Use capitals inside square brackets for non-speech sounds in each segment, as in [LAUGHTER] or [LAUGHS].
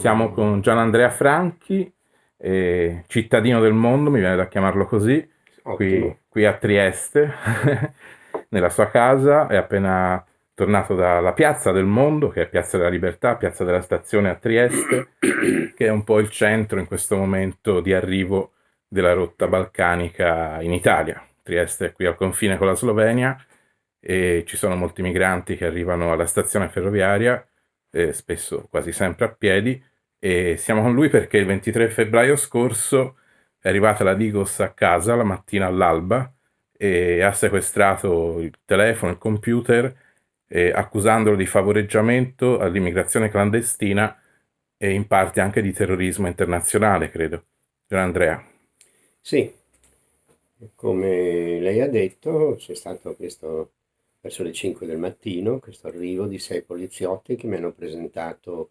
Siamo con Gian Andrea Franchi, eh, cittadino del mondo, mi viene da chiamarlo così, qui, qui, a Trieste, [LAUGHS] nella sua casa, è appena tornato dalla Piazza del Mondo, che è Piazza della Libertà, Piazza della Stazione a Trieste, [COUGHS] che è un po' il centro in questo momento di arrivo della rotta balcanica in Italia. Trieste è qui al confine con la Slovenia e ci sono molti migranti che arrivano alla stazione ferroviaria, eh, spesso quasi sempre a piedi, e siamo con lui perché il 23 febbraio scorso è arrivata la Digos a casa la mattina all'alba e ha sequestrato il telefono, il computer, eh, accusandolo di favoreggiamento all'immigrazione clandestina e in parte anche di terrorismo internazionale, credo. Gian Andrea. Sì, come lei ha detto c'è stato questo, verso le 5 del mattino, questo arrivo di sei poliziotti che mi hanno presentato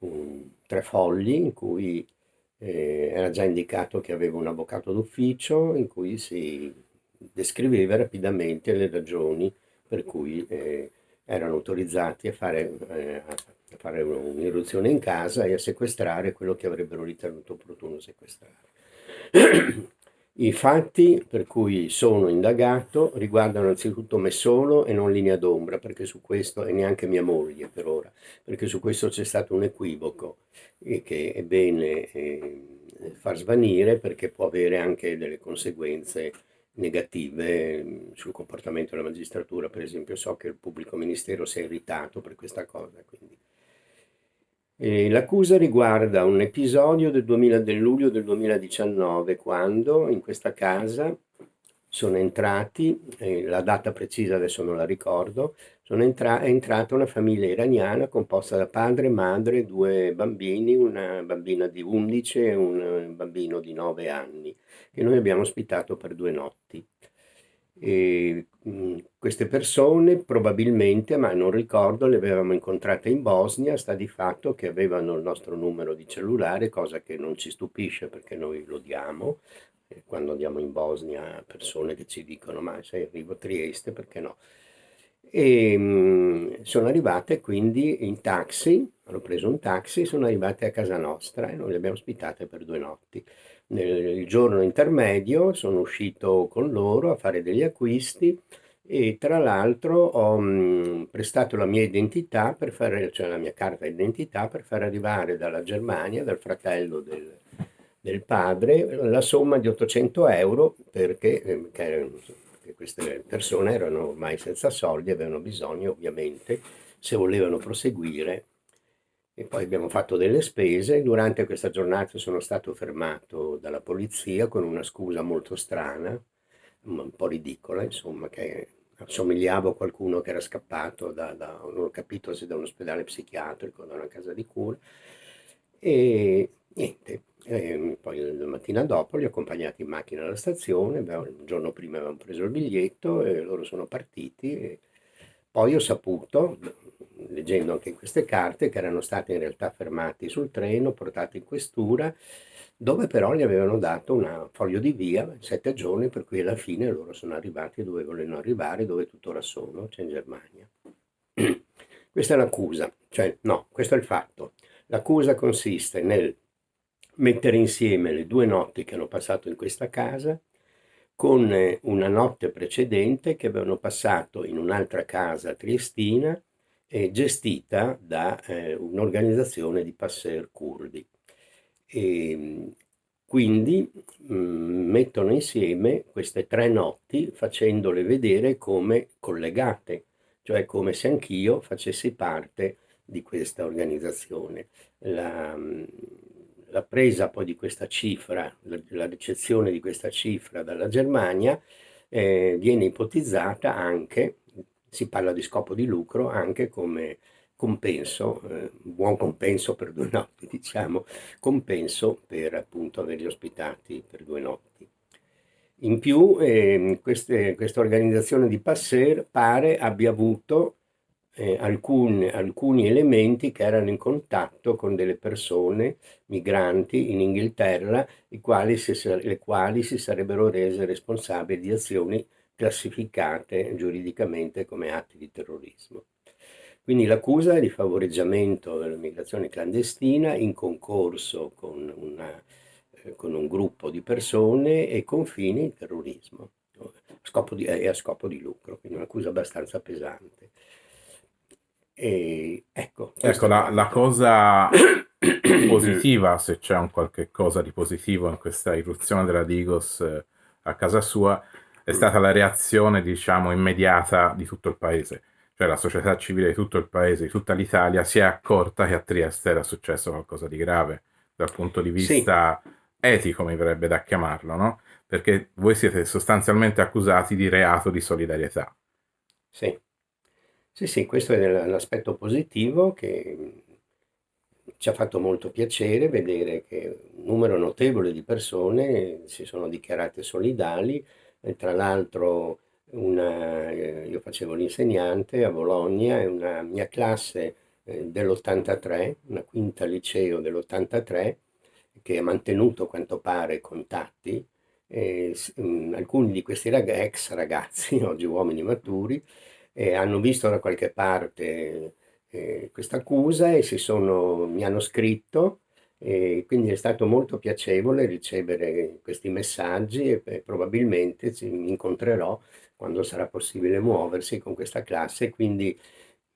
un, tre fogli in cui eh, era già indicato che avevo un avvocato d'ufficio in cui si descriveva rapidamente le ragioni per cui eh, erano autorizzati a fare, eh, a fare un'irruzione in casa e a sequestrare quello che avrebbero ritenuto opportuno sequestrare. [CLEARS THROAT] I fatti per cui sono indagato riguardano anzitutto me solo e non linea d'ombra, perché su questo, e neanche mia moglie per ora, perché su questo c'è stato un equivoco e che è bene eh, far svanire perché può avere anche delle conseguenze negative mm, sul comportamento della magistratura. Per esempio so che il pubblico ministero si è irritato per questa cosa, quindi L'accusa riguarda un episodio del, 2000, del luglio del 2019 quando in questa casa sono entrati, eh, la data precisa adesso non la ricordo, entra è entrata una famiglia iraniana composta da padre, madre, due bambini, una bambina di 11 e un bambino di 9 anni, che noi abbiamo ospitato per due notti. E, mh, queste persone probabilmente, ma non ricordo, le avevamo incontrate in Bosnia, sta di fatto che avevano il nostro numero di cellulare, cosa che non ci stupisce perché noi lo diamo, quando andiamo in Bosnia persone che ci dicono ma se arrivo a Trieste perché no? E mh, sono arrivate quindi in taxi, hanno preso un taxi, sono arrivate a casa nostra e noi le abbiamo ospitate per due notti nel giorno intermedio sono uscito con loro a fare degli acquisti e tra l'altro ho mh, prestato la mia identità per fare, cioè la mia carta d'identità per far arrivare dalla Germania, dal fratello del, del padre, la somma di 800 euro perché, eh, che, che queste persone erano ormai senza soldi, avevano bisogno ovviamente, se volevano proseguire, e poi abbiamo fatto delle spese. Durante questa giornata sono stato fermato dalla polizia con una scusa molto strana, un po' ridicola, insomma, che assomigliavo a qualcuno che era scappato da, da non ho capito se da un ospedale psichiatrico, da una casa di cura. E niente, e poi la mattina dopo li ho accompagnati in macchina alla stazione, il giorno prima avevamo preso il biglietto e loro sono partiti. poi ho saputo, leggendo anche queste carte, che erano stati in realtà fermati sul treno, portati in questura, dove però gli avevano dato un foglio di via, sette giorni, per cui alla fine loro sono arrivati dove volevano arrivare, dove tuttora sono, cioè in Germania. [CLEARS THROAT] Questa è l'accusa, cioè no, questo è il fatto. L'accusa consiste nel mettere insieme le due notti che hanno passato in questa casa con una notte precedente che avevano passato in un'altra casa triestina gestita da eh, un'organizzazione di passer curdi. E, ehm, quindi mh, mm, mettono insieme queste tre notti facendole vedere come collegate, cioè come se anch'io facessi parte di questa organizzazione. La, mm, la presa poi di questa cifra, la, la ricezione di questa cifra dalla Germania eh, viene ipotizzata anche si parla di scopo di lucro anche come compenso, eh, buon compenso per due [LAUGHS] notti, diciamo, compenso per appunto averli ospitati per due notti. In più eh, queste, questa organizzazione di Passer pare abbia avuto eh, alcun, alcuni elementi che erano in contatto con delle persone migranti in Inghilterra, quali si, le quali si sarebbero rese responsabili di azioni classificate giuridicamente come atti di terrorismo. Quindi l'accusa è di favoreggiamento dell'immigrazione clandestina in concorso con, una, eh, con, un gruppo di persone e con fini di terrorismo scopo di, e a scopo di lucro, quindi un'accusa abbastanza pesante. E, ecco, ecco la, la, cosa [COUGHS] positiva, se c'è un qualche cosa di positivo in questa irruzione della Digos eh, a casa sua, è stata la reazione, diciamo, immediata di tutto il paese. Cioè la società civile di tutto il paese, di tutta l'Italia, si è accorta che a Trieste era successo qualcosa di grave dal punto di vista sì. etico, mi verrebbe da chiamarlo, no? Perché voi siete sostanzialmente accusati di reato di solidarietà. Sì. Sì, sì, questo è l'aspetto positivo che ci ha fatto molto piacere vedere che un numero notevole di persone si sono dichiarate solidali, e tra l'altro eh, io facevo l'insegnante a Bologna e una mia classe eh, dell'83, una quinta liceo dell'83, che ha mantenuto a quanto pare contatti, e, mh, alcuni di questi rag ex ragazzi, [LAUGHS] oggi uomini maturi, eh, hanno visto da qualche parte eh, questa accusa e sono, mi hanno scritto e quindi è stato molto piacevole ricevere questi messaggi e, probabilmente ci incontrerò quando sarà possibile muoversi con questa classe, quindi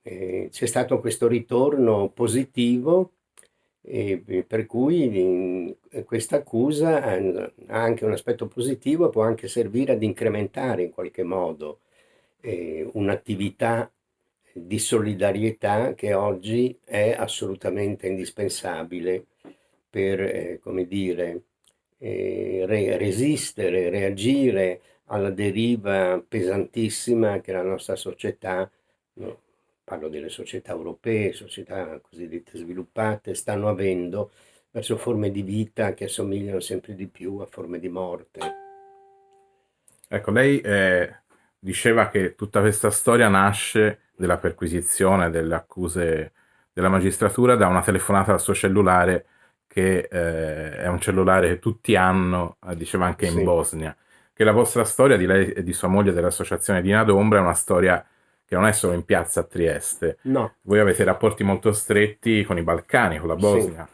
eh, c'è stato questo ritorno positivo e, per cui questa accusa ha anche un aspetto positivo, può anche servire ad incrementare in qualche modo eh, un'attività di solidarietà che oggi è assolutamente indispensabile per, eh, come dire, eh, re resistere, reagire alla deriva pesantissima che la nostra società, no, parlo delle società europee, società cosiddette sviluppate, stanno avendo verso forme di vita che assomigliano sempre di più a forme di morte. Ecco, lei eh, diceva che tutta questa storia nasce della perquisizione delle accuse della magistratura da una telefonata al suo cellulare che eh, è un cellulare che tutti hanno, eh, diceva anche in sì. Bosnia, che la vostra storia di lei e di sua moglie dell'associazione Dina d'Ombra è una storia che non è solo in piazza a Trieste. No. Voi avete rapporti molto stretti con i Balcani, con la Bosnia. Sì.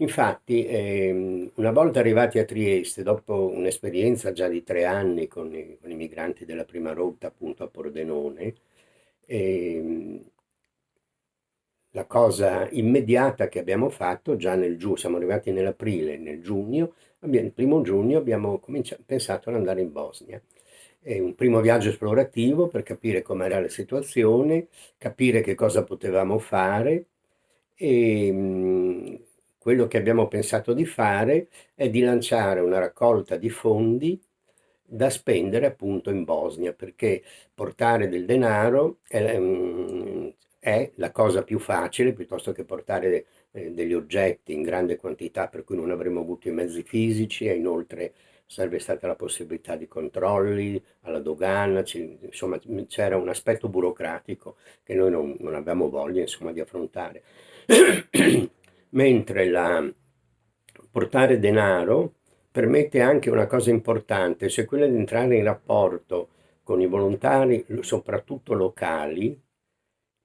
Infatti, ehm, una volta arrivati a Trieste, dopo un'esperienza già di tre anni con i, con i migranti della prima rotta, appunto a Pordenone, ehm, la cosa immediata che abbiamo fatto già nel giugno, siamo arrivati nell'aprile, nel giugno, il primo giugno abbiamo pensato ad andare in Bosnia. È un primo viaggio esplorativo per capire com'era la situazione, capire che cosa potevamo fare e mh, quello che abbiamo pensato di fare è di lanciare una raccolta di fondi da spendere appunto in Bosnia, perché portare del denaro è, mm, è la cosa più facile piuttosto che portare eh, degli oggetti in grande quantità per cui non avremmo avuto i mezzi fisici e inoltre sarebbe stata la possibilità di controlli alla dogana, insomma c'era un aspetto burocratico che noi non, non abbiamo voglia insomma, di affrontare. [CLEARS THROAT] mentre la, portare denaro permette anche una cosa importante, cioè quella di entrare in rapporto con i volontari, soprattutto locali,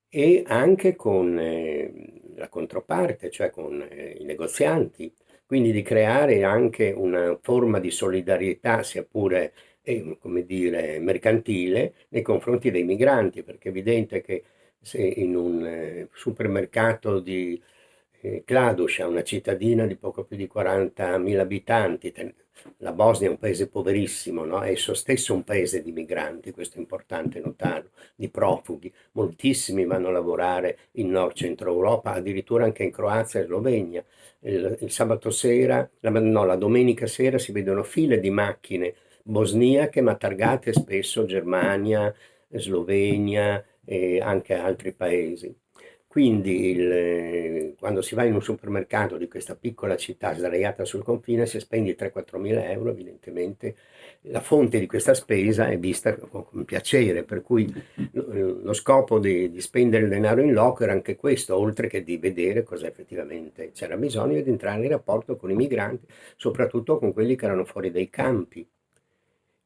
e anche con eh, la controparte, cioè con eh, i negozianti, quindi di creare anche una forma di solidarietà, sia pure eh, come dire, mercantile, nei confronti dei migranti, perché è evidente che se in un eh, supermercato di eh, una cittadina di poco più di 40.000 abitanti, la Bosnia è un paese poverissimo, no? è esso stesso un paese di migranti, questo è importante notarlo, di profughi, moltissimi vanno a lavorare in nord-centro Europa, addirittura anche in Croazia e Slovenia. Il, il sabato sera, la, no, la domenica sera si vedono file di macchine bosniache ma targate spesso Germania, Slovenia e anche altri paesi. Quindi il, quando si va in un supermercato di questa piccola città sdraiata sul confine, se spendi 3-4 mila euro, evidentemente la fonte di questa spesa è vista con, piacere, per cui lo, lo scopo di, di, spendere il denaro in loco era anche questo, oltre che di vedere cosa effettivamente c'era bisogno di entrare in rapporto con i migranti, soprattutto con quelli che erano fuori dai campi,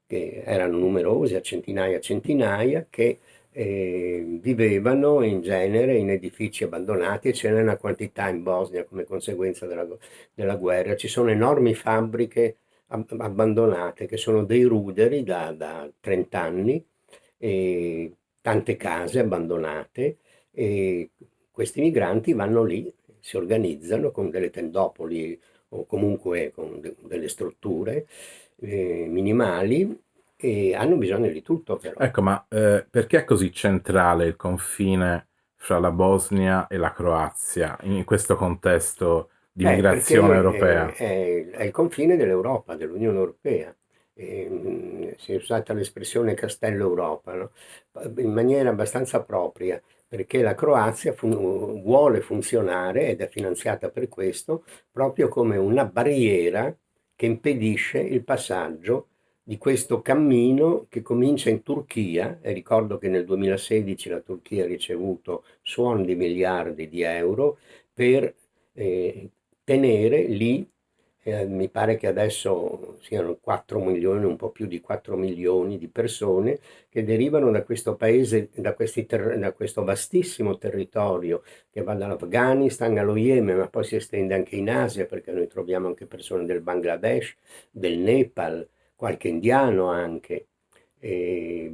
che erano numerosi, a centinaia e centinaia, che e vivevano in genere in edifici abbandonati e ce n'è una quantità in Bosnia come conseguenza della, della guerra. Ci sono enormi fabbriche abbandonate che sono dei ruderi da, da 30 anni e tante case abbandonate e questi migranti vanno lì, si organizzano con delle tendopoli o comunque con de delle strutture eh, minimali e hanno bisogno di tutto però. Ecco, ma eh, perché è così centrale il confine fra la Bosnia e la Croazia in questo contesto di eh, migrazione europea? È, è, è, il confine dell'Europa, dell'Unione Europea. E, mm, si è usata l'espressione Castello Europa, no? in maniera abbastanza propria, perché la Croazia fun vuole funzionare ed è finanziata per questo proprio come una barriera che impedisce il passaggio di questo cammino che comincia in Turchia e ricordo che nel 2016 la Turchia ha ricevuto suoni di miliardi di euro per eh, tenere lì eh, mi pare che adesso siano 4 milioni, un po' più di 4 milioni di persone che derivano da questo paese, da, da questo vastissimo territorio che va dall'Afghanistan allo Yemen, ma poi si estende anche in Asia perché noi troviamo anche persone del Bangladesh, del Nepal, qualche indiano anche. E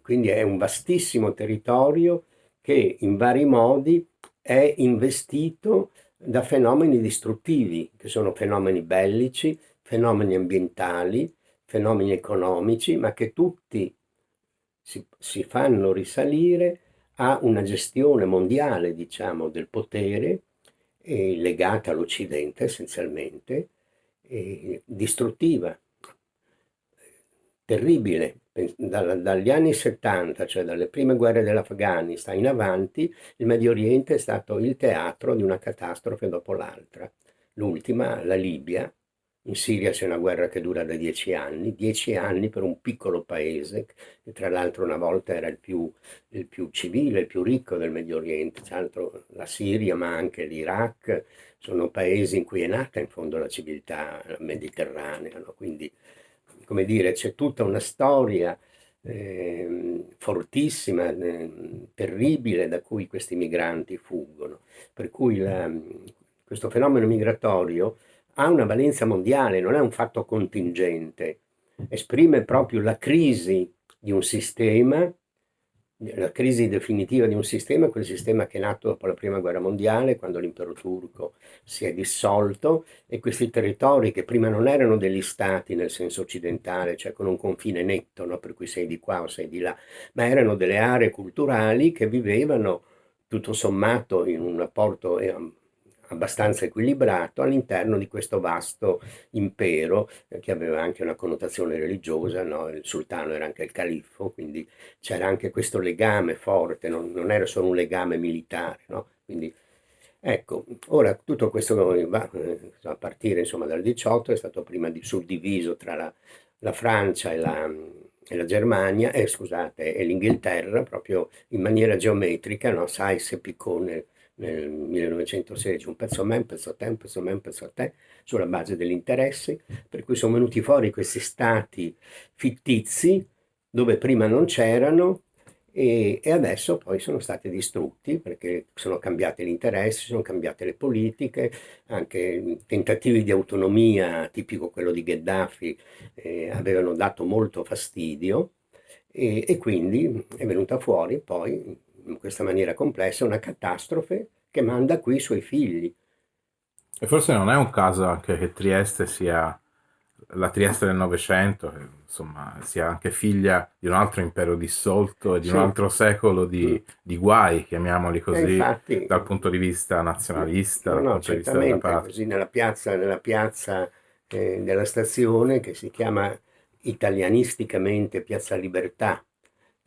quindi è un vastissimo territorio che in vari modi è investito da fenomeni distruttivi, che sono fenomeni bellici, fenomeni ambientali, fenomeni economici, ma che tutti si, si fanno risalire a una gestione mondiale, diciamo, del potere, eh, legata all'Occidente essenzialmente, eh, distruttiva, terribile, dagli anni 70, cioè dalle prime guerre dell'Afghanistan in avanti, il Medio Oriente è stato il teatro di una catastrofe dopo l'altra. L'ultima, la Libia, in Siria c'è una guerra che dura da dieci anni, dieci anni per un piccolo paese, che tra l'altro una volta era il più, il più, civile, il più ricco del Medio Oriente, tra l'altro la Siria ma anche l'Iraq, sono paesi in cui è nata in fondo la civiltà mediterranea, no? quindi come dire, c'è tutta una storia eh, fortissima, eh, terribile da cui questi migranti fuggono. Per cui la, questo fenomeno migratorio ha una valenza mondiale, non è un fatto contingente, esprime proprio la crisi di un sistema la crisi definitiva di un sistema, quel sistema che è nato dopo la prima guerra mondiale, quando l'impero turco si è dissolto e questi territori che prima non erano degli stati nel senso occidentale, cioè con un confine netto, no? per cui sei di qua o sei di là, ma erano delle aree culturali che vivevano tutto sommato in un rapporto eh, abbastanza equilibrato all'interno di questo vasto impero eh, che aveva anche una connotazione religiosa, no? il sultano era anche il califfo, quindi c'era anche questo legame forte, non, non era solo un legame militare. No? Quindi, ecco, ora tutto questo eh, a partire insomma, dal 18 è stato prima di, suddiviso tra la, la Francia e la, e la Germania, eh, scusate, e l'Inghilterra proprio in maniera geometrica, no? Sais e Piccone nel 1916, un pezzo a me, un pezzo a te, un pezzo a me, un pezzo a te, sulla base degli interessi, per cui sono venuti fuori questi stati fittizi dove prima non c'erano e, e, adesso poi sono stati distrutti perché sono cambiati gli interessi, sono cambiate le politiche, anche tentativi di autonomia, tipico quello di Gheddafi, eh, avevano dato molto fastidio e, e quindi è venuta fuori poi in questa maniera complessa una catastrofe che manda qui i suoi figli. E forse non è un caso anche che Trieste sia la Trieste del Novecento, insomma sia anche figlia di un altro impero dissolto e di sì. un altro secolo di, mm. di guai, chiamiamoli così, infatti, dal punto di vista nazionalista, no, no, certamente, così nella piazza, nella piazza eh, della stazione che si chiama italianisticamente Piazza Libertà,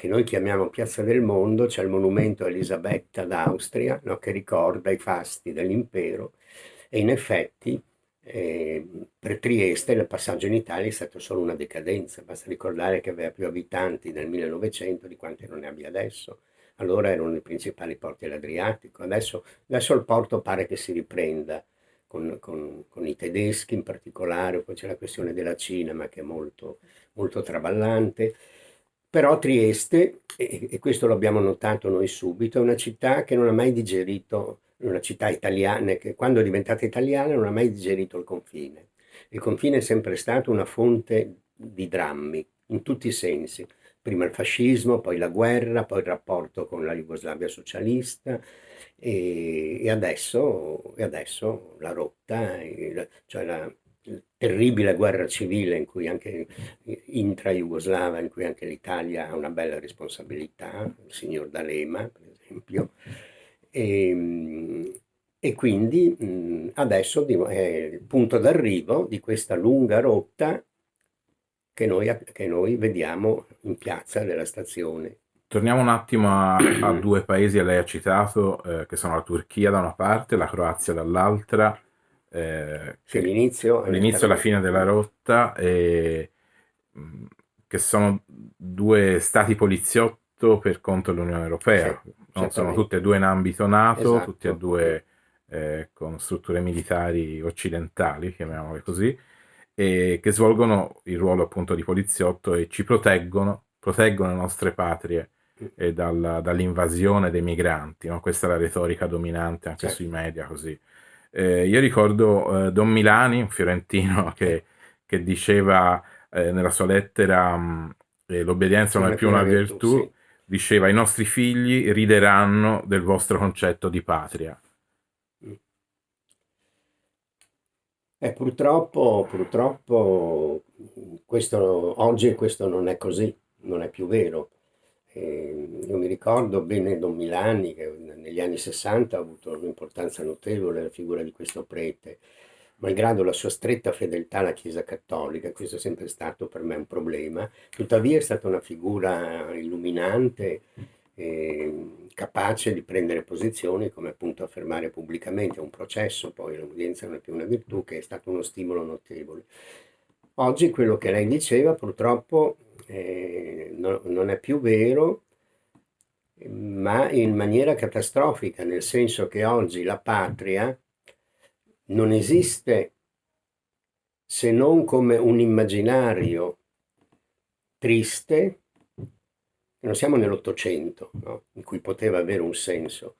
che noi chiamiamo Piazza del Mondo, c'è il monumento a Elisabetta d'Austria, no, che ricorda i fasti dell'impero. E in effetti eh, per Trieste il passaggio in Italia è stato solo una decadenza, basta ricordare che aveva più abitanti nel 1900 di quanti non ne abbia adesso, allora erano i principali porti all'Adriatico, adesso, adesso il porto pare che si riprenda con, con, con i tedeschi in particolare, poi c'è la questione della Cina ma che è molto, molto traballante, Però Trieste, e, questo l'abbiamo notato noi subito, è una città che non ha mai digerito, una città italiana, che quando è diventata italiana non ha mai digerito il confine. Il confine è sempre stato una fonte di drammi, in tutti i sensi. Prima il fascismo, poi la guerra, poi il rapporto con la Jugoslavia socialista e, e, adesso, e adesso, la rotta, cioè la, terribile guerra civile in cui anche intra-jugoslava, in cui anche l'Italia ha una bella responsabilità, il signor D'Alema per esempio, e, e quindi adesso è il punto d'arrivo di questa lunga rotta che noi, che noi vediamo in piazza della stazione. Torniamo un attimo a, a [CLEARS THROAT] due paesi che lei ha citato, eh, che sono la Turchia da una parte, la Croazia dall'altra eh, sì, l'inizio, l'inizio e la fine della rotta, e, mm, che sono due stati poliziotto per conto dell'Unione Europea, sì, no? sono tutte e due in ambito NATO, esatto. tutti e due eh, con strutture militari occidentali, chiamiamole così, e che svolgono il ruolo appunto di poliziotto e ci proteggono, proteggono le nostre patrie mm. dal, dall'invasione dei migranti, no? questa è la retorica dominante anche certo. sui media così. Eh, io ricordo eh, Don Milani, un fiorentino, [LAUGHS] che, che diceva eh, nella sua lettera mh, eh, l'obbedienza non è più una virtù, sì. diceva i nostri figli rideranno del vostro concetto di patria. Mm. Eh, purtroppo, purtroppo questo, oggi questo non è così, non è più vero. Eh, io mi ricordo bene Don Milani che negli anni 60 ha avuto un'importanza notevole la figura di questo prete, malgrado la sua stretta fedeltà alla Chiesa Cattolica, questo è sempre stato per me un problema, tuttavia è stata una figura illuminante, eh, capace di prendere posizioni, come appunto affermare pubblicamente un processo, poi l'udienza non è più una virtù, che è stato uno stimolo notevole. Oggi quello che lei diceva purtroppo eh, no, non è più vero, ma in maniera catastrofica, nel senso che oggi la patria non esiste se non come un immaginario triste, non siamo nell'Ottocento, no? in cui poteva avere un senso.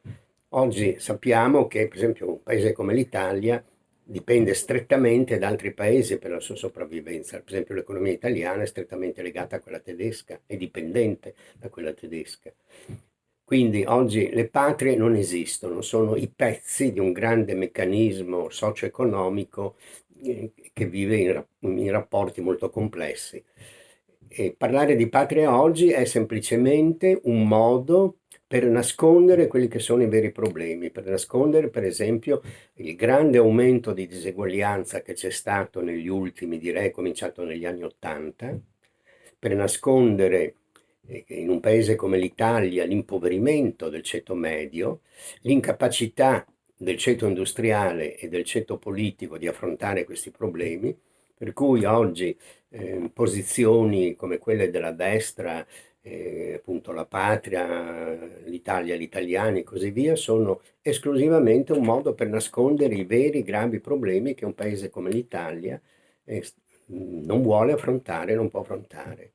Oggi sappiamo che, per esempio, un paese come l'Italia dipende strettamente da altri paesi per la sua sopravvivenza. Per esempio l'economia italiana è strettamente legata a quella tedesca, è dipendente da quella tedesca. Quindi oggi le patrie non esistono, sono i pezzi di un grande meccanismo socio-economico eh, che vive in, in rapporti molto complessi. E parlare di patria oggi è semplicemente un modo per nascondere quelli che sono i veri problemi, per nascondere per esempio il grande aumento di diseguaglianza che c'è stato negli ultimi, direi cominciato negli anni Ottanta, per nascondere in un paese come l'Italia l'impoverimento del ceto medio, l'incapacità del ceto industriale e del ceto politico di affrontare questi problemi, per cui oggi eh, posizioni come quelle della destra eh, appunto la patria, l'Italia, gli italiani e così via, sono esclusivamente un modo per nascondere i veri gravi problemi che un paese come l'Italia eh, non vuole affrontare, non può affrontare.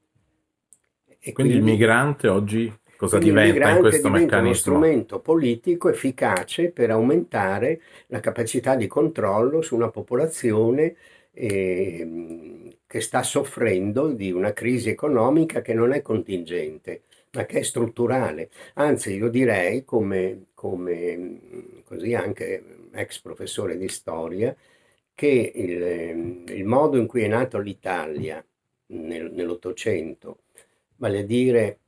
E quindi, quindi il migrante oggi cosa diventa in questo diventa meccanismo? uno strumento politico efficace per aumentare la capacità di controllo su una popolazione eh, che sta soffrendo di una crisi economica che non è contingente, ma che è strutturale. Anzi, io direi, come, come così anche ex professore di storia, che il, il modo in cui è nato l'Italia nel, nell'Ottocento, vale a dire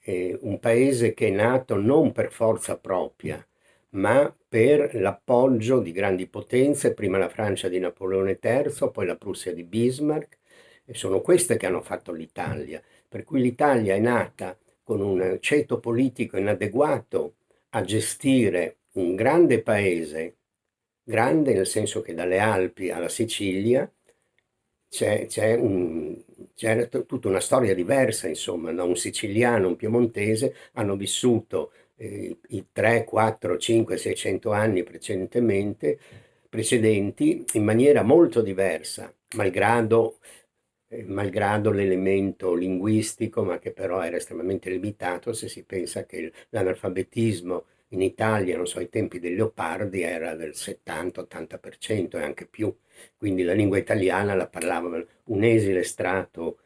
eh, un paese che è nato non per forza propria, ma per l'appoggio di grandi potenze, prima la Francia di Napoleone III, poi la Prussia di Bismarck, e sono queste che hanno fatto l'Italia. Per cui l'Italia è nata con un ceto politico inadeguato a gestire un grande paese, grande nel senso che dalle Alpi alla Sicilia c'è, un, tutta una storia diversa, insomma, no? un siciliano, un piemontese hanno vissuto eh, i 3, 4, 5, 600 anni precedentemente, precedenti in maniera molto diversa, malgrado eh, malgrado l'elemento linguistico, ma che però era estremamente limitato se si pensa che l'analfabetismo in Italia, non so, ai tempi dei Leopardi era del 70-80% e anche più, quindi la lingua italiana la parlava un esile strato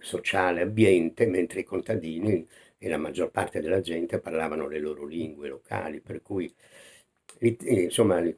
sociale ambiente, mentre i contadini e la maggior parte della gente parlavano le loro lingue locali, per cui insomma il,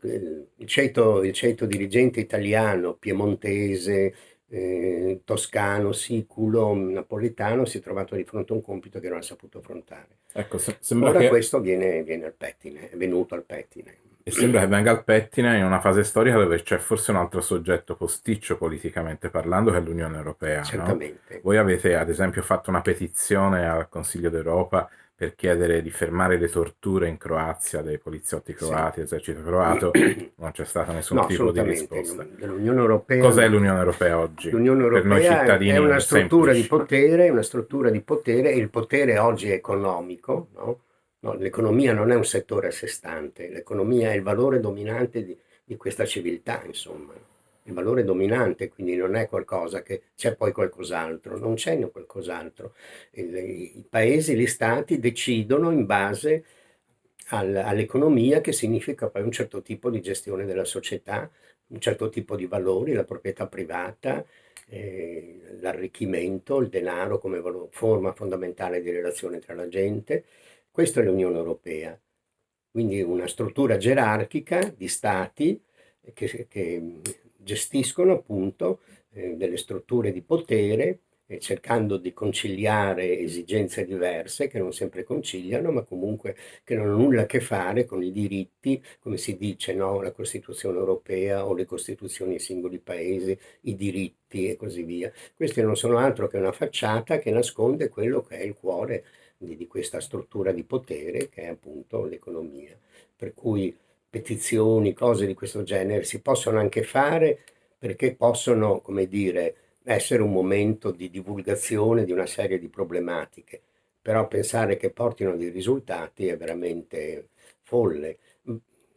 il, ceto, il ceto dirigente italiano, piemontese, eh, toscano, siculo, napoletano si è trovato di fronte a un compito che non ha saputo affrontare. Ecco, se, Ora che... questo viene, viene, al pettine, è venuto al pettine. E sembra che venga al pettine in una fase storica dove c'è forse un altro soggetto posticcio politicamente parlando che è l'Unione Europea. Certamente. No? Voi avete ad esempio fatto una petizione al Consiglio d'Europa per chiedere di fermare le torture in Croazia dei poliziotti croati, sì. esercito croato, [CLEARS THROAT] non c'è stato nessun no, tipo di risposta. L'Unione Europea, Cos'è l'Unione Europea oggi? L'Unione Europea è una struttura semplici. di potere, una struttura di potere, e il potere oggi è economico, no? No, l'economia non è un settore a sé stante, l'economia è il valore dominante di, di questa civiltà, insomma il valore dominante, quindi non è qualcosa che c'è poi qualcos'altro, non c'è qualcos'altro. I paesi, gli stati decidono in base al, all'economia che significa poi un certo tipo di gestione della società, un certo tipo di valori, la proprietà privata, eh, l'arricchimento, il denaro come forma fondamentale di relazione tra la gente. Questa è l'Unione Europea, quindi una struttura gerarchica di stati che, che gestiscono appunto eh, delle strutture di potere eh, cercando di conciliare esigenze diverse che non sempre conciliano, ma comunque che non hanno nulla a che fare con i diritti, come si dice, no? la Costituzione europea o le Costituzioni dei singoli paesi, i diritti e così via. Questi non sono altro che una facciata che nasconde quello che è il cuore di, di questa struttura di potere che è appunto l'economia. Per cui petizioni, cose di questo genere si possono anche fare perché possono, come dire, essere un momento di divulgazione di una serie di problematiche, però pensare che portino dei risultati è veramente folle.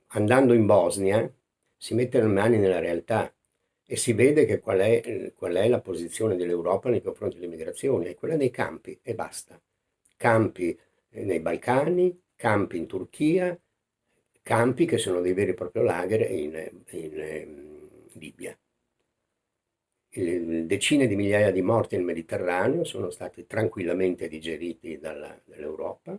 Andando in Bosnia si mette le mani nella realtà e si vede che qual è, qual è la posizione dell'Europa nei confronti dell'immigrazione, è quella dei campi e basta. Campi nei Balcani, campi in Turchia, campi che sono dei veri e propri lager in, in, ehm, Libia. decine di migliaia di morti nel Mediterraneo sono stati tranquillamente digeriti dall'Europa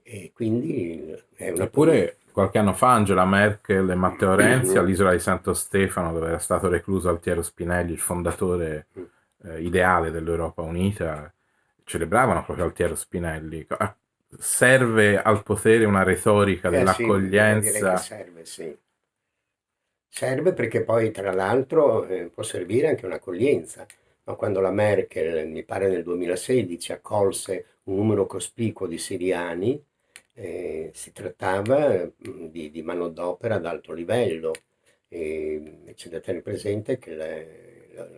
e quindi è una... Eppure qualche anno fa Angela Merkel e Matteo [CLEARS THROAT] Renzi all'isola di Santo Stefano, dove era stato recluso Altiero Spinelli, il fondatore mm. eh, ideale dell'Europa Unita, celebravano proprio Altiero Spinelli. A serve al potere una retorica eh dell'accoglienza. Sì, serve, sì. Serve perché poi, tra l'altro, eh, può servire anche un'accoglienza. No? Quando la Merkel, mi pare nel 2016, accolse un numero cospicuo di siriani, eh, si trattava mm, di, di manodopera ad alto livello. E c'è da tenere presente che le,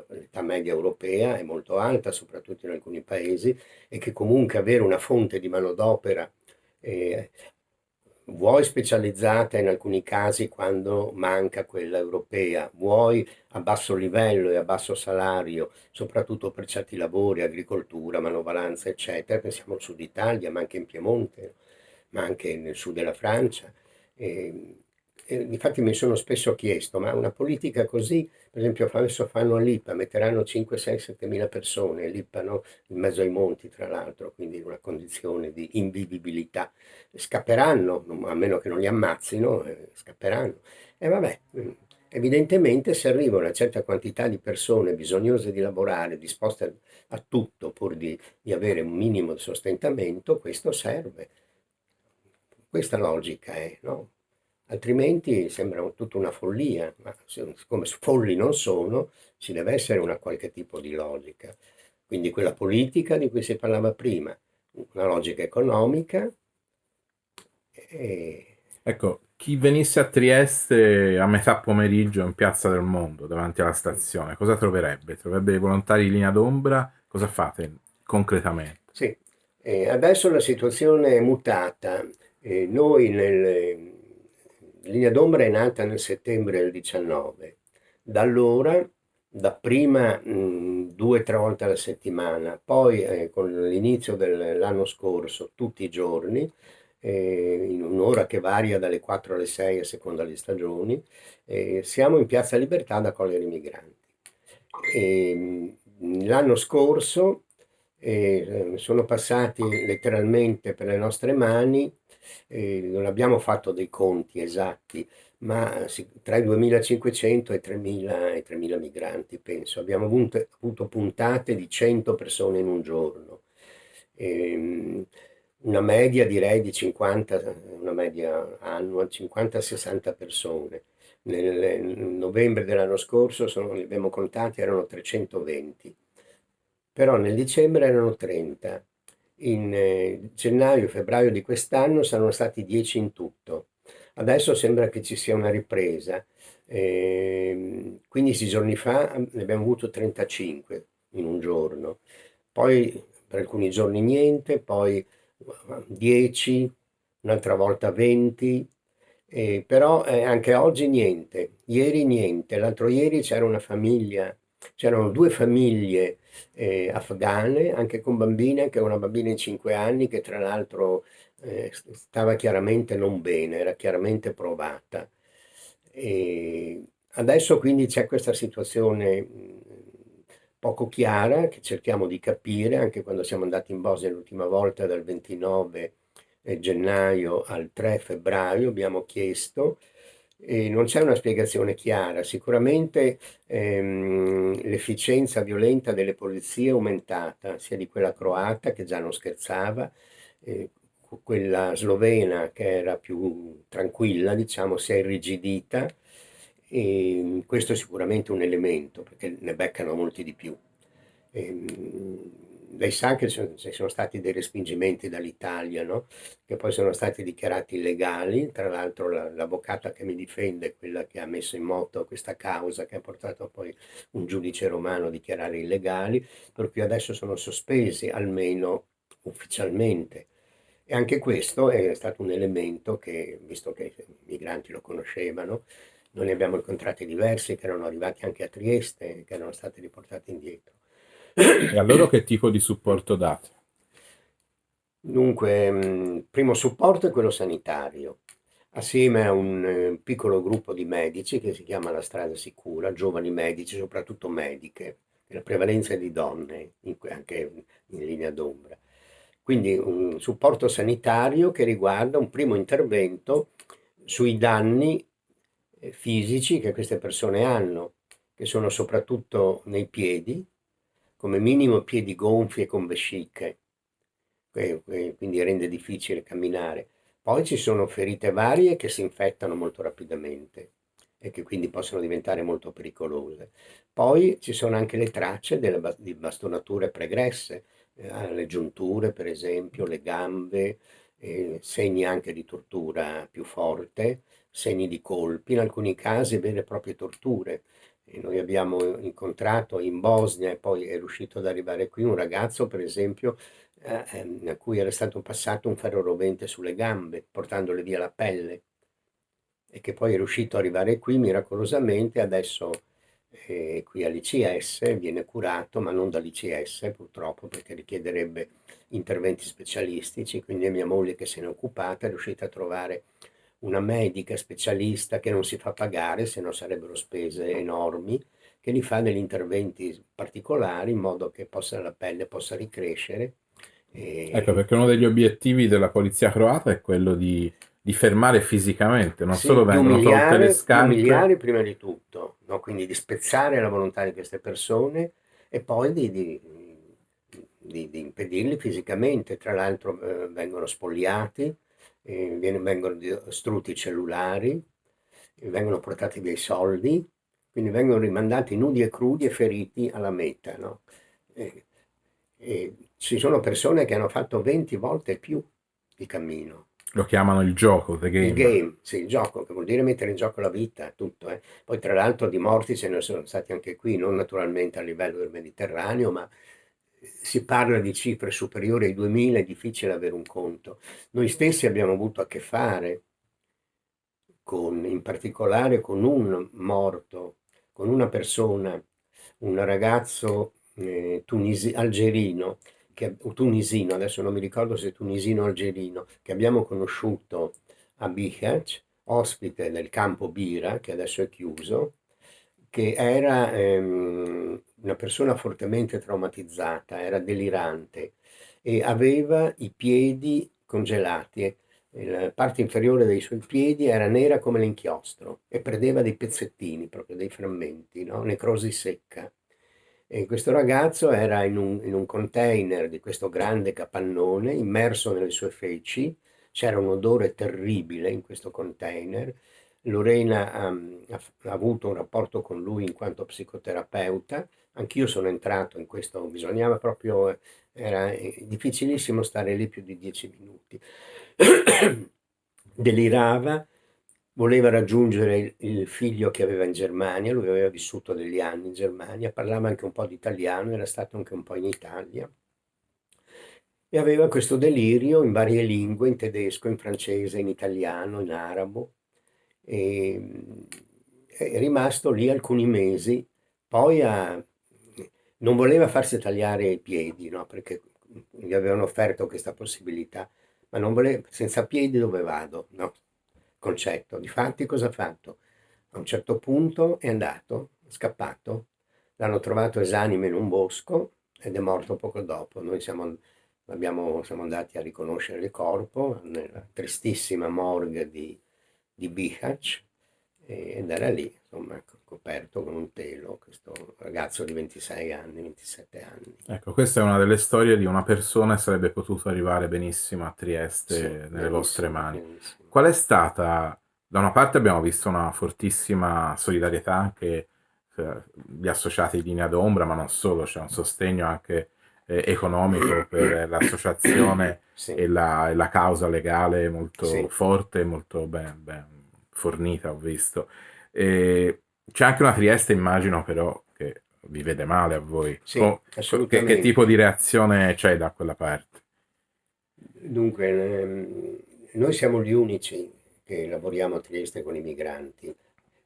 l'età media europea è molto alta, soprattutto in alcuni paesi, e che comunque avere una fonte di manodopera, eh, vuoi specializzata in alcuni casi quando manca quella europea, vuoi a basso livello e a basso salario, soprattutto per certi lavori, agricoltura, manovalanza, eccetera, pensiamo al sud Italia, ma anche in Piemonte, ma anche nel sud della Francia. Eh, eh, infatti mi sono spesso chiesto, ma una politica così, per esempio adesso fanno l'IPA, metteranno 5, 6, 7 mila persone, l'IPA no? in mezzo ai monti tra l'altro, quindi in una condizione di invivibilità, scapperanno, a meno che non li ammazzino, eh, scapperanno. E vabbè, mm, evidentemente se arriva una certa quantità di persone bisognose di lavorare, disposte a tutto pur di, di avere un minimo di sostentamento, questo serve. Questa logica è, no? Altrimenti sembra tutta una follia, ma siccome folli non sono, ci deve essere una qualche tipo di logica. Quindi quella politica di cui si parlava prima, una logica economica. E... Ecco, chi venisse a Trieste a metà pomeriggio in Piazza del Mondo, davanti alla stazione, cosa troverebbe? Troverebbe i volontari di linea d'ombra? Cosa fate concretamente? Sì, eh, adesso la situazione è mutata. Eh, noi nel, Linea d'ombra è nata nel settembre del 19. Da allora dapprima mh, due o tre volte alla settimana, poi eh, con l'inizio dell'anno scorso tutti i giorni, eh, in un'ora che varia dalle 4 alle 6 a seconda delle stagioni, eh, siamo in Piazza Libertà ad accogliere i migranti. l'anno scorso eh, sono passati letteralmente per le nostre mani, eh, non abbiamo fatto dei conti esatti, ma tra i 2500 e i 3000, e 3000 migranti, penso. Abbiamo avuto, avuto, puntate di 100 persone in un giorno. Ehm, una media direi di 50, una media annua, 50-60 persone. Nel, nel novembre dell'anno scorso sono, li abbiamo contati, erano 320, però nel dicembre erano 30. In eh, gennaio e febbraio di quest'anno saranno stati 10 in tutto. Adesso sembra che ci sia una ripresa. Eh, 15 giorni fa ne abbiamo avuto 35 in un giorno, poi per alcuni giorni niente, poi 10, un'altra volta 20, eh, però eh, anche oggi niente, ieri niente, l'altro ieri c'era una famiglia, c'erano due famiglie eh, afghane, anche con bambine, anche una bambina in 5 anni che tra l'altro eh, stava chiaramente non bene, era chiaramente provata. E adesso quindi c'è questa situazione poco chiara che cerchiamo di capire anche quando siamo andati in Bosnia l'ultima volta dal 29 eh, gennaio al 3 febbraio abbiamo chiesto e non c'è una spiegazione chiara. Sicuramente ehm, l'efficienza violenta delle polizie è aumentata, sia di quella croata che già non scherzava, eh, quella slovena che era più tranquilla, diciamo, si è irrigidita e questo è sicuramente un elemento perché ne beccano molti di più. E, ehm, lei sa che ci sono stati dei respingimenti dall'Italia, no? che poi sono stati dichiarati illegali, tra l'altro l'avvocata che mi difende, quella che ha messo in moto questa causa, che ha portato poi un giudice romano a dichiarare illegali, per cui adesso sono sospesi, almeno ufficialmente. E anche questo è stato un elemento che, visto che i migranti lo conoscevano, noi ne abbiamo incontrati diversi che erano arrivati anche a Trieste, che erano stati riportati indietro. E a loro che tipo di supporto date? Dunque, mm, primo supporto è quello sanitario, assieme a un eh, piccolo gruppo di medici che si chiama La Strada Sicura, giovani medici, soprattutto mediche, la prevalenza di donne, anche in linea d'ombra. Quindi un supporto sanitario che riguarda un primo intervento sui danni eh, fisici che queste persone hanno, che sono soprattutto nei piedi, come minimo piedi gonfi e con vesciche, quindi rende difficile camminare. Poi ci sono ferite varie che si infettano molto rapidamente e che quindi possono diventare molto pericolose. Poi ci sono anche le tracce delle, di bastonature pregresse, eh, le giunture per esempio, le gambe, eh, segni anche di tortura più forte, segni di colpi, in alcuni casi vere e proprie torture. E noi abbiamo incontrato in Bosnia e poi è riuscito ad arrivare qui un ragazzo, per esempio, eh, ehm, a cui era stato passato un ferro rovente sulle gambe, portandole via la pelle, e che poi è riuscito ad arrivare qui miracolosamente, adesso è qui all'ICS, viene curato, ma non dall'ICS purtroppo, perché richiederebbe interventi specialistici, quindi mia moglie che se ne è occupata è riuscita a trovare una medica specialista che non si fa pagare, se no sarebbero spese enormi, che li fa degli interventi particolari in modo che possa, la pelle possa ricrescere. E... Ecco, perché uno degli obiettivi della polizia croata è quello di, di fermare fisicamente, non sì, solo vengono tolte le scarpe. Umiliare prima di tutto, no? quindi di spezzare la volontà di queste persone e poi di, di, di, di impedirli fisicamente. Tra l'altro eh, vengono spogliati, eh, vengono distrutti i cellulari, vengono portati dei soldi, quindi vengono rimandati nudi e crudi e feriti alla meta. No? E, e ci sono persone che hanno fatto 20 volte più di cammino. Lo chiamano il gioco, the game. Il game, sì, il gioco, che vuol dire mettere in gioco la vita, tutto. Eh. Poi tra l'altro di morti ce ne sono stati anche qui, non naturalmente a livello del Mediterraneo, ma si parla di cifre superiori ai 2000, è difficile avere un conto. Noi stessi abbiamo avuto a che fare con, in particolare con un morto, con una persona un ragazzo eh, tunisi- algerino, che, tunisino, adesso non mi ricordo se tunisino o algerino, che abbiamo conosciuto a Bihać, ospite del campo Bira, che adesso è chiuso, che era ehm, una persona fortemente traumatizzata, era delirante e aveva i piedi congelati. La parte inferiore dei suoi piedi era nera come l'inchiostro e perdeva dei pezzettini, proprio dei frammenti, no? necrosi secca. E questo ragazzo era in un, in un container di questo grande capannone, immerso nelle sue feci, c'era un odore terribile in questo container. Lorena ha, ha, ha avuto un rapporto con lui in quanto psicoterapeuta, anch'io sono entrato in questo, bisognava proprio, era difficilissimo stare lì più di dieci minuti. [CLEARS THROAT] Delirava, voleva raggiungere il figlio che aveva in Germania, lui aveva vissuto degli anni in Germania, parlava anche un po' di italiano, era stato anche un po' in Italia e aveva questo delirio in varie lingue, in tedesco, in francese, in italiano, in arabo. E, è rimasto lì alcuni mesi, poi a, non voleva farsi tagliare i piedi, no? perché gli avevano offerto questa possibilità, ma non voleva, senza piedi dove vado? No, concetto. Difatti cosa ha fatto? A un certo punto è andato, è scappato, l'hanno trovato esanime in un bosco ed è morto poco dopo. Noi siamo Abbiamo, siamo andati a riconoscere il corpo nella tristissima morgue di, di Bihać ed era lì, insomma, coperto con un telo, questo ragazzo di 26 anni, 27 anni. Ecco, questa è una delle storie di una persona che sarebbe potuto arrivare benissimo a Trieste sì, nelle vostre mani. Benissimo. Qual è stata, da una parte abbiamo visto una fortissima solidarietà anche eh, gli associati di Linea d'Ombra, ma non solo, c'è un sostegno anche eh, economico per l'associazione sì. e, la, e, la, causa legale molto sì. forte, molto ben, ben, fornita, ho visto. E c'è anche una Trieste, immagino, però, che vi vede male a voi. Sì, o, che, che, tipo di reazione c'è da quella parte? Dunque, ehm, noi siamo gli unici che lavoriamo a Trieste con i migranti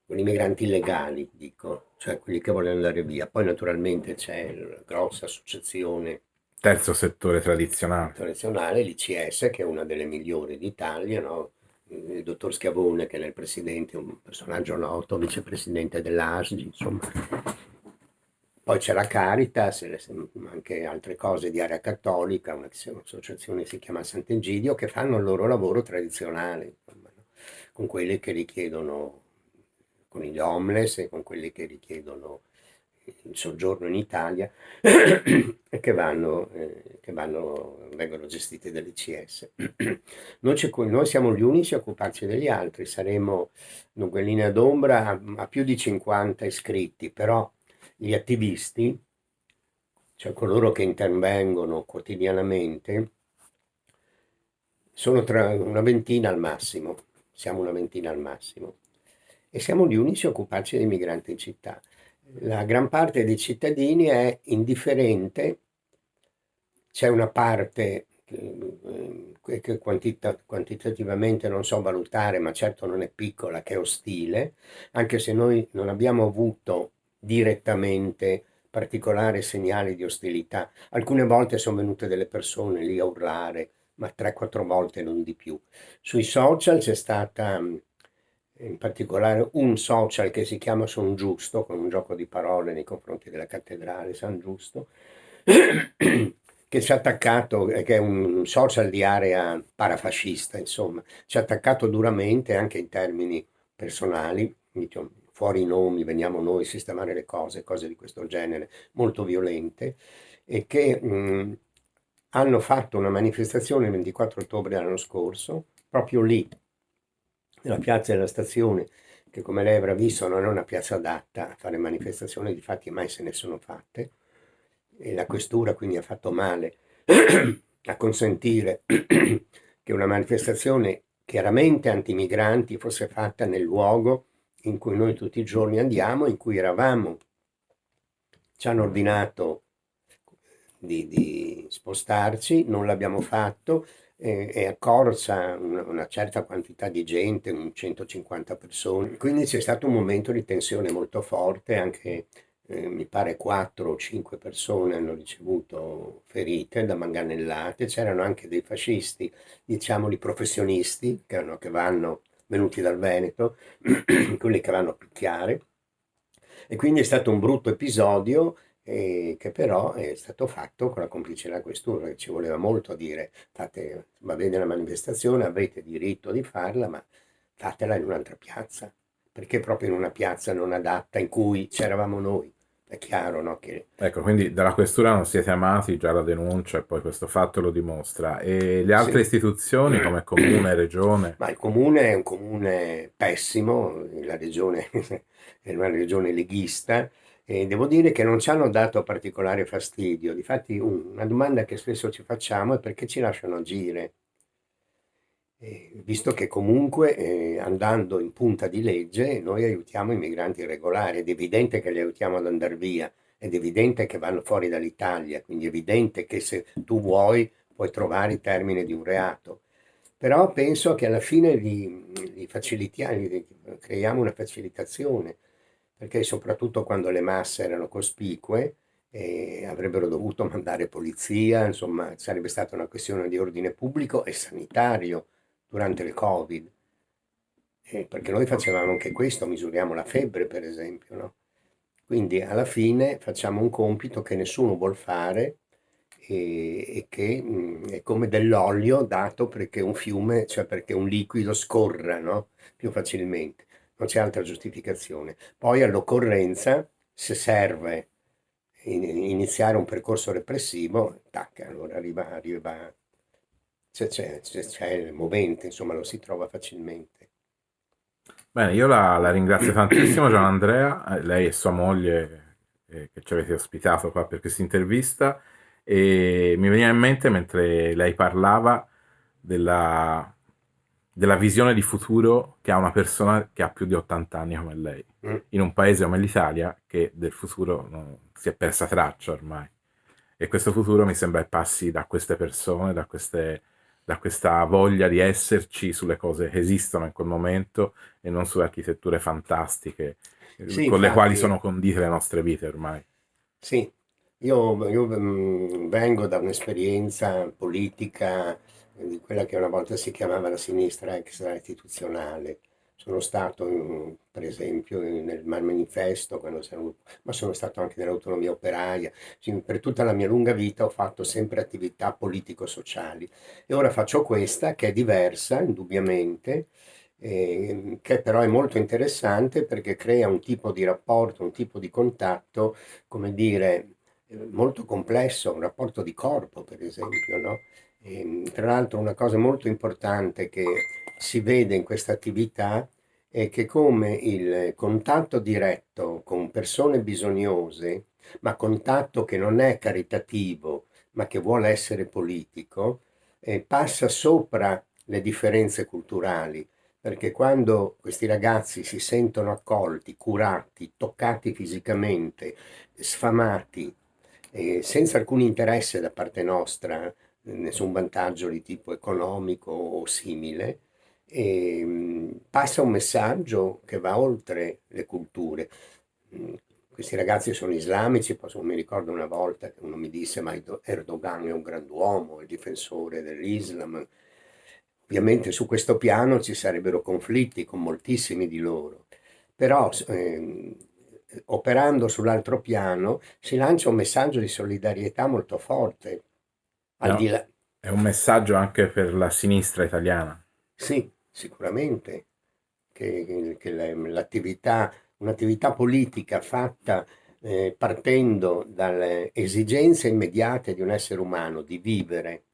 con i migranti illegali, dico, cioè quelli che vogliono andare via. Poi naturalmente c'è la grossa associazione terzo settore tradizionale. Tradizionale, l'ICS, che è una delle migliori d'Italia, no? Il dottor Schiavone, che è il presidente, un personaggio noto, vicepresidente dell'ASGI, insomma. Poi c'è la Caritas, anche altre cose di area cattolica, un'associazione che si chiama Sant'Egidio, che fanno il loro lavoro tradizionale, insomma, no? con quelli che richiedono con gli homeless e con quelli che richiedono il soggiorno in Italia [CLEARS THROAT] e che, vanno, eh, che vanno, vengono gestite dall'ICS. [CLEARS THROAT] Noi, noi, siamo gli unici a occuparci degli altri, saremo dunque in linea d'ombra a, a più di 50 iscritti, però gli attivisti, cioè coloro che intervengono quotidianamente, sono tra una ventina al massimo, siamo una ventina al massimo e siamo gli unici a occuparci dei migranti in città. La gran parte dei cittadini è indifferente, c'è una parte eh, che quantita quantitativamente non so valutare, ma certo non è piccola, che è ostile, anche se noi non abbiamo avuto direttamente particolari segnali di ostilità. Alcune volte sono venute delle persone lì a urlare, ma 3-4 volte non di più. Sui social c'è stata in particolare un social che si chiama Son Giusto, con un gioco di parole nei confronti della cattedrale San Giusto, [CLEARS THROAT] che ci ha attaccato, che è un social di area parafascista, insomma, ci ha attaccato duramente anche in termini personali, diciamo, fuori i nomi, veniamo noi a sistemare le cose, cose di questo genere, molto violente, e che mh, hanno fatto una manifestazione il 24 ottobre dell'anno scorso, proprio lì, nella piazza della stazione, che come lei avrà visto non è una piazza adatta a fare manifestazioni, difatti mai se ne sono fatte, e la questura quindi ha fatto male [CLEARS THROAT] a consentire [CLEARS THROAT] che una manifestazione chiaramente antimigranti fosse fatta nel luogo in cui noi tutti i giorni andiamo, in cui eravamo. Ci hanno ordinato di, di spostarci, non l'abbiamo fatto, è accorsa una, una, certa quantità di gente, 150 persone, quindi c'è stato un momento di tensione molto forte anche eh, mi pare 4 o 5 persone hanno ricevuto ferite da manganellate, c'erano anche dei fascisti, diciamoli professionisti, che, hanno, che vanno venuti dal Veneto, [CLEARS THROAT] quelli che vanno a picchiare. E quindi è stato un brutto episodio eh, che però è stato fatto con la complicità della questura, che ci voleva molto dire, fate, va bene la manifestazione, avete diritto di farla, ma fatela in un'altra piazza, perché proprio in una piazza non adatta in cui c'eravamo noi. È chiaro, no? Che... Ecco, quindi dalla questura non siete amati, già la denuncia e poi questo fatto lo dimostra. E le altre sì. istituzioni come [CLEARS THROAT] comune, regione? Ma il comune è un comune pessimo, la regione [LAUGHS] è una regione leghista, e devo dire che non ci hanno dato particolare fastidio. Difatti una domanda che spesso ci facciamo è perché ci lasciano agire. Eh, visto che comunque eh, andando in punta di legge noi aiutiamo i migranti irregolari, ed è evidente che li aiutiamo ad andare via, ed è evidente che vanno fuori dall'Italia, quindi è evidente che se tu vuoi puoi trovare il termine di un reato. Però penso che alla fine li, li facilitiamo, li, creiamo una facilitazione, perché soprattutto quando le masse erano cospicue eh, avrebbero dovuto mandare polizia, insomma sarebbe stata una questione di ordine pubblico e sanitario durante il Covid. Eh, perché noi facevamo anche questo, misuriamo la febbre per esempio, no? Quindi alla fine facciamo un compito che nessuno vuol fare e, e che mh, mm, è come dell'olio dato perché un fiume, cioè perché un liquido scorra no? più facilmente, non c'è altra giustificazione. Poi all'occorrenza, se serve in, iniziare un percorso repressivo, tac, allora arriva, arriva c'è il movente, insomma lo si trova facilmente. Bene, io la, la ringrazio tantissimo Gian Andrea, eh, lei e sua moglie eh, che ci avete ospitato qua per questa intervista e mi veniva in mente mentre lei parlava della, della visione di futuro che ha una persona che ha più di 80 anni come lei, mm. in un paese come l'Italia che del futuro non, si è persa traccia ormai. E questo futuro mi sembra passi da queste persone, da queste da questa voglia di esserci sulle cose che esistono in quel momento e non sulle architetture fantastiche eh, sì, con infatti, le quali sono condite le nostre vite ormai. Sì, io, io mm, vengo da un'esperienza politica di quella che una volta si chiamava la sinistra extra istituzionale sono stato per esempio nel manifesto, sono, ma sono stato anche nell'autonomia operaia. Per tutta la mia lunga vita ho fatto sempre attività politico-sociali e ora faccio questa che è diversa indubbiamente, eh, che però è molto interessante perché crea un tipo di rapporto, un tipo di contatto, come dire, molto complesso, un rapporto di corpo per esempio, no? E, ehm, tra l'altro una cosa molto importante che si vede in questa attività è che come il contatto diretto con persone bisognose, ma contatto che non è caritativo, ma che vuole essere politico, eh, passa sopra le differenze culturali, perché quando questi ragazzi si sentono accolti, curati, toccati fisicamente, sfamati, eh, senza alcun interesse da parte nostra, nessun vantaggio di tipo economico o simile, e ehm, passa un messaggio che va oltre le culture. Mm, questi ragazzi sono islamici, mi ricordo una volta che uno mi disse ma Erdogan è un grand'uomo, è difensore dell'Islam. Ovviamente su questo piano ci sarebbero conflitti con moltissimi di loro, però eh, operando sull'altro piano si lancia un messaggio di solidarietà molto forte. No, è un messaggio anche per la sinistra italiana. Sì, sicuramente che, che l'attività, un'attività politica fatta eh, partendo dalle esigenze immediate di un essere umano di vivere,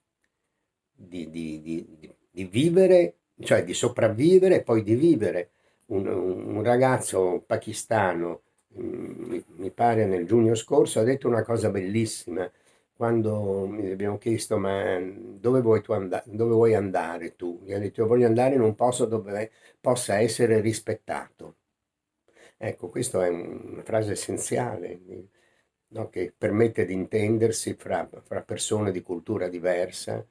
di, di, di, di vivere, cioè di sopravvivere e poi di vivere. Un, un ragazzo pakistano, mm, mi pare nel giugno scorso, ha detto una cosa bellissima, quando mi abbiamo chiesto ma dove vuoi, and- dove vuoi andare tu? Gli ha detto io voglio andare in un posto dove possa essere rispettato. Ecco, questa è una frase essenziale no? che permette di intendersi fra, fra, persone di cultura diversa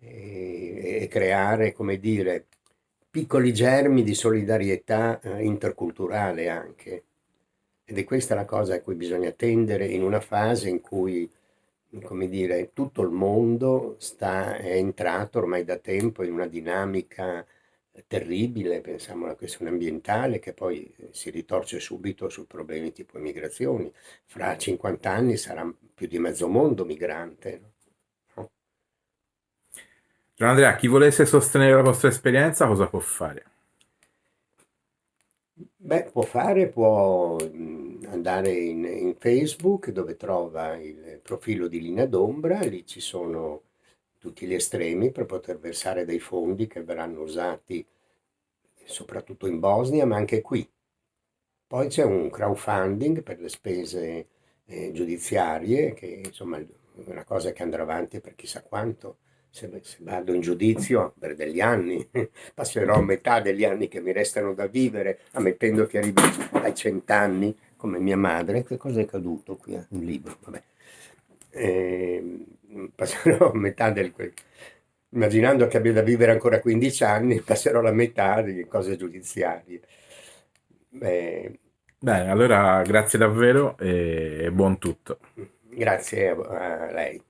e, e, creare, come dire, piccoli germi di solidarietà eh, interculturale anche. Ed è questa la cosa a cui bisogna tendere in una fase in cui, come dire, tutto il mondo sta, è entrato ormai da tempo in una dinamica terribile, pensiamo alla questione ambientale che poi si ritorce subito su problemi tipo immigrazioni. Fra 50 anni sarà più di mezzo mondo migrante. No? Gian Andrea, chi volesse sostenere la vostra esperienza cosa può fare? Beh, può fare, può andare in, in Facebook dove trova il profilo di Linea d'Ombra, lì ci sono tutti gli estremi per poter versare dei fondi che verranno usati soprattutto in Bosnia, ma anche qui. Poi c'è un crowdfunding per le spese eh, giudiziarie, che insomma è una cosa che andrà avanti per chissà quanto. Se, se vado in giudizio per degli anni, [LAUGHS] passerò metà degli anni che mi restano da vivere, ammettendo che arrivi ai cent'anni, come mia madre. Che cosa è caduto qui? Un libro, vabbè. Eh, passerò metà del... Immaginando che abbia da vivere ancora 15 anni, [LAUGHS] passerò la metà di cose giudiziarie. Beh, Bene, allora grazie davvero e buon tutto. Grazie a lei.